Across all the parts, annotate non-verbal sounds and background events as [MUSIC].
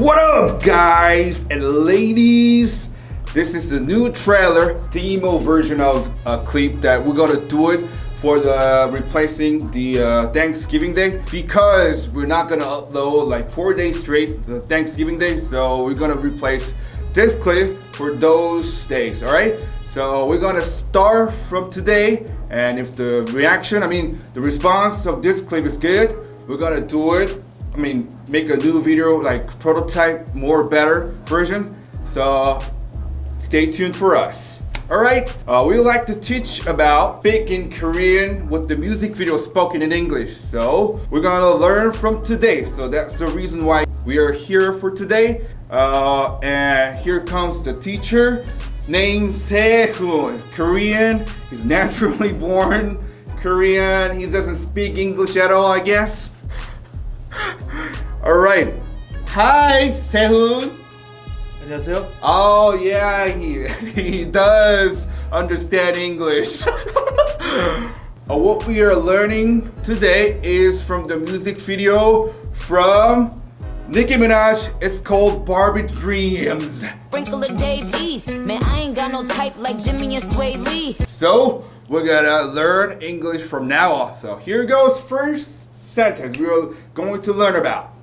What up guys and ladies? This is the new trailer, demo version of a clip that we're gonna do it for the replacing the uh, Thanksgiving Day because we're not gonna upload like four days straight the Thanksgiving Day so we're gonna replace this clip for those days all right so we're gonna start from today and if the reaction I mean the response of this clip is good we're gonna do it I mean, make a new video, like prototype, more better version. So stay tuned for us. Alright, uh, we like to teach about speaking Korean with the music video spoken in English. So we're gonna learn from today. So that's the reason why we are here for today. Uh, and here comes the teacher named Sehun. He's Korean, he's [LAUGHS] naturally born Korean. He doesn't speak English at all, I guess right. Hi, Sehun. 안녕하세요. Oh yeah, he [LAUGHS] he does understand English. [LAUGHS] Uh, what we are learning today is from the music video from Nicki Minaj. It's called Barbie Dreams. Sprinkle of Man, I ain't got no type like Jimmy and Swae Lee. So, we're gonna learn English from now on. So, here goes first sentence we are going to learn about.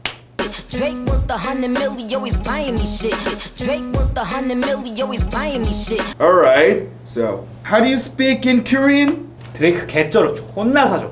Drake worth a hundred milli, always buying me shit. Drake worth a hundred milli, always buying me shit. Alright, so how do you speak in Korean? 드레이크 개쩔어 존나 사줘.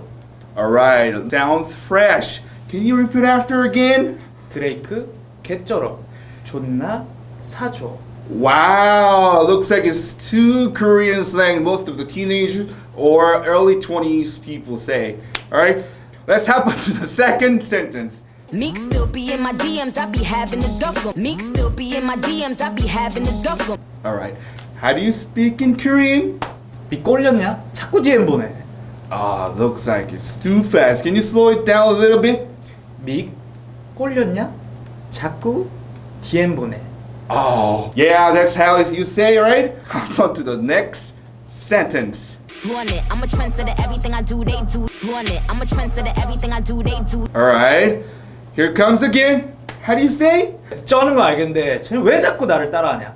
Alright, sounds fresh. Can you repeat after again? 드레이크 개쩔어 존나 사줘. Wow, looks like it's two Korean slang most of the teenagers or early 20s people say. Alright, let's hop on to the second sentence. Meek still be in my DMs, I be having to duck 'em. Meek still be in my DMs, I be having to duck 'em. Alright, how do you speak in Korean? 미 꼴렸냐? 자꾸 DM 보내. Ah, looks like it's too fast. Can you slow it down a little bit? 미 꼴렸냐? 자꾸 DM 보내. Oh, yeah, that's how you say, right? Hop [LAUGHS] on to the next sentence. Doing it, I'm a trendsetter, everything I do, they do. Doing it, I'm a trendsetter, everything I do, they do. Alright, here comes again. How do you say? 쩌는 거 알겠는데 쟤는 왜 자꾸 나를 따라하냐?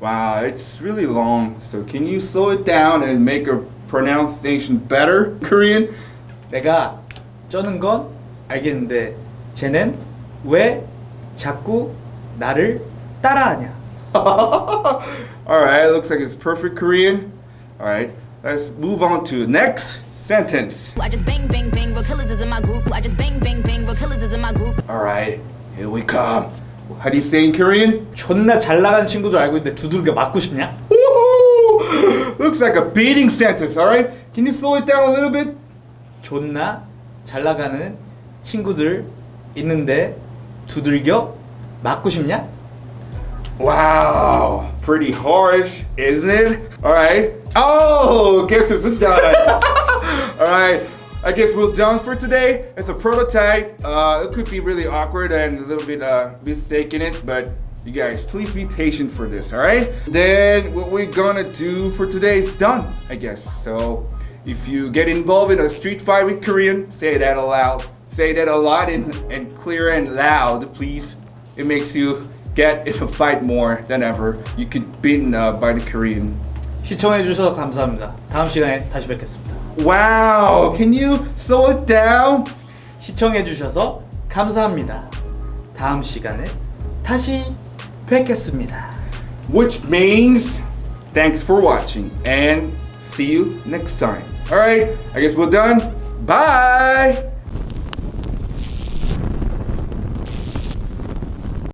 Wow, it's really long. So can you slow it down and make a pronunciation better, Korean? 내가 쩌는 건 알겠는데 쟤는 왜 자꾸 나를 따라하냐? [LAUGHS] Alright, looks like it's perfect Korean. Alright, let's move on to next Sentence. I just bang, bang, bang, real killers is in my group. I just bang, bang, bang, real killers is in my group. Alright, here we come. How do you say in Korean? 존나 잘 나간 친구들 알고 있는데 두들겨 맞고 싶냐? Looks like a beating sentence, alright? Can you slow it down a little bit? 존나 잘 나가는 친구들 있는데 두들겨 맞고 싶냐? Wow, pretty harsh, isn't it? Alright. Oh, guess it's done. Alright, I guess we're done for today. It's a prototype. Uh, it could be really awkward and a little bit uh, mistake in it, but you guys, please be patient for this, alright? Then what we're gonna do for today is done, I guess. So if you get involved in a street fight with Korean, say that aloud. Say that a lot and, and clear and loud, please. It makes you get in a fight more than ever. You could beaten uh, by the Korean. 시청해 주셔서 감사합니다. 다음 시간에 다시 뵙겠습니다. Wow, can you slow it down? 시청해 주셔서 감사합니다. 다음 시간에 다시 뵙겠습니다. Which means thanks for watching and see you next time. All right, I guess we're done. Bye.